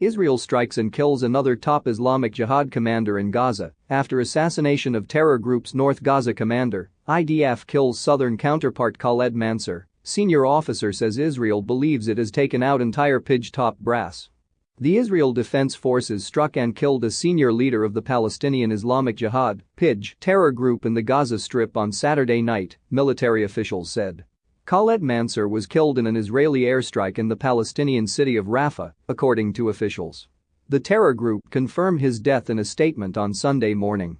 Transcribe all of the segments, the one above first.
Israel strikes and kills another top Islamic Jihad commander in Gaza after assassination of terror group's North Gaza commander, IDF kills southern counterpart Khaled Mansour. senior officer says Israel believes it has taken out entire Pidge top brass. The Israel Defense Forces struck and killed a senior leader of the Palestinian Islamic Jihad PIJ, terror group in the Gaza Strip on Saturday night, military officials said. Khaled Mansour was killed in an Israeli airstrike in the Palestinian city of Rafah, according to officials. The terror group confirmed his death in a statement on Sunday morning.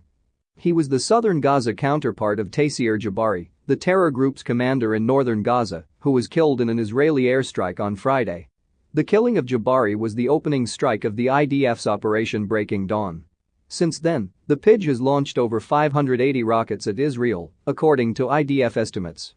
He was the southern Gaza counterpart of Taysir Jabari, the terror group's commander in northern Gaza, who was killed in an Israeli airstrike on Friday. The killing of Jabari was the opening strike of the IDF's Operation Breaking Dawn. Since then, the PIJ has launched over 580 rockets at Israel, according to IDF estimates.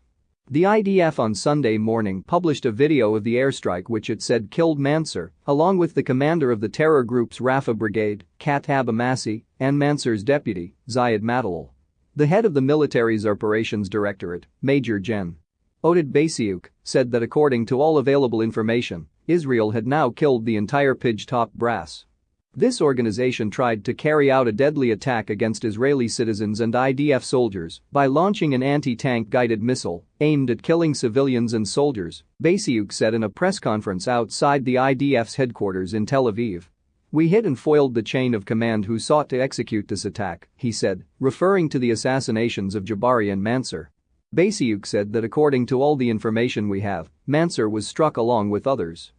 The IDF on Sunday morning published a video of the airstrike which it said killed Mansour, along with the commander of the terror group's Rafah brigade, Katab Amassi, and Mansour's deputy, Ziad Matalal. The head of the military's operations directorate, Major Gen. Oded Basiuk, said that according to all available information, Israel had now killed the entire Pidge top brass. This organization tried to carry out a deadly attack against Israeli citizens and IDF soldiers by launching an anti-tank guided missile aimed at killing civilians and soldiers, Basiuk said in a press conference outside the IDF's headquarters in Tel Aviv. We hit and foiled the chain of command who sought to execute this attack, he said, referring to the assassinations of Jabari and Mansour. Basiuk said that according to all the information we have, Mansour was struck along with others.